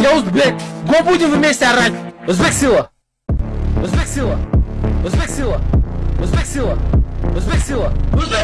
я узбек. блядь, го будем вместе орать. Узбек сила. Узбек сила. Узбек сила. Узбек сила. Узбек сила. Узбек сила.